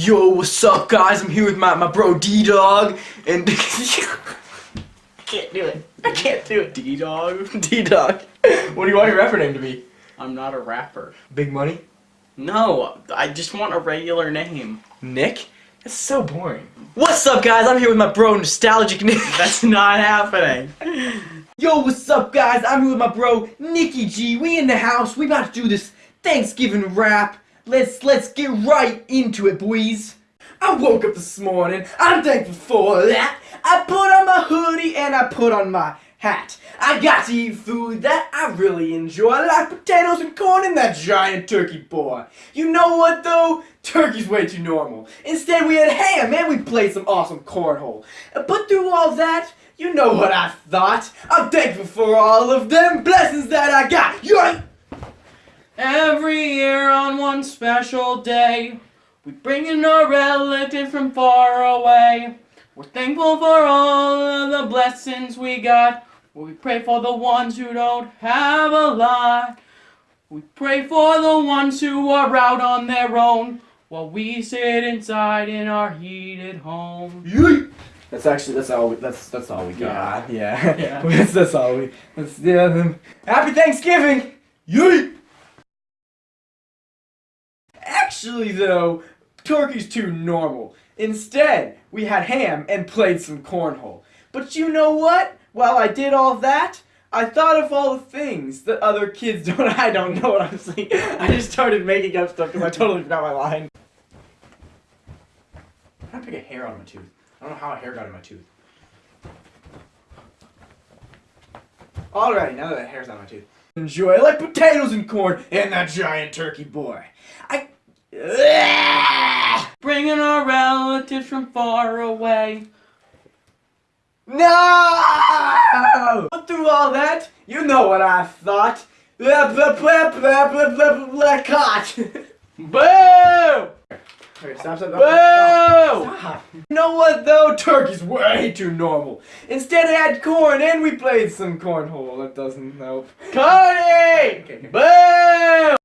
Yo, what's up, guys? I'm here with my, my bro D Dog, and I can't do it. I can't do it. D Dog? D Dog. What do you want your rapper name to be? I'm not a rapper. Big Money? No, I just want a regular name. Nick? That's so boring. What's up, guys? I'm here with my bro Nostalgic Nick. That's not happening. Yo, what's up, guys? I'm here with my bro Nicky G. We in the house. We about to do this Thanksgiving rap. Let's let's get right into it, boys. I woke up this morning. I'm thankful for that. I put on my hoodie and I put on my hat. I got to eat food that I really enjoy, like potatoes and corn and that giant turkey boy. You know what though? Turkey's way too normal. Instead, we had ham and we played some awesome cornhole. But through all that, you know what I thought. I'm thankful for all of them blessings that I got. Yoink! Every year on one special day, we bring in a relative from far away. We're thankful for all of the blessings we got. We pray for the ones who don't have a lot. We pray for the ones who are out on their own while we sit inside in our heated home. Yeet! That's actually that's all we, that's that's all we got. Yeah, Yeah. that's, that's all we. That's yeah. Happy Thanksgiving. Yeet! Actually, though, turkey's too normal. Instead, we had ham and played some cornhole. But you know what? While I did all that, I thought of all the things that other kids don't. I don't know what I'm saying. I just started making up stuff because I totally forgot my line. I'm gonna pick a hair out of my tooth. I don't know how a hair got in my tooth. Alrighty, now that that hair's out of my tooth. Enjoy I like potatoes and corn and that giant turkey boy. I. Bringing our relatives from far away. No! Through all that, you know what I thought. Blah blah blah blah blah blah blah blah caught. Boo! Okay, stop, stop, stop. Boo! Stop. You know what though? Turkey's way too normal. Instead I had corn and we played some cornhole. That doesn't help. Cody! Okay, okay. Boo!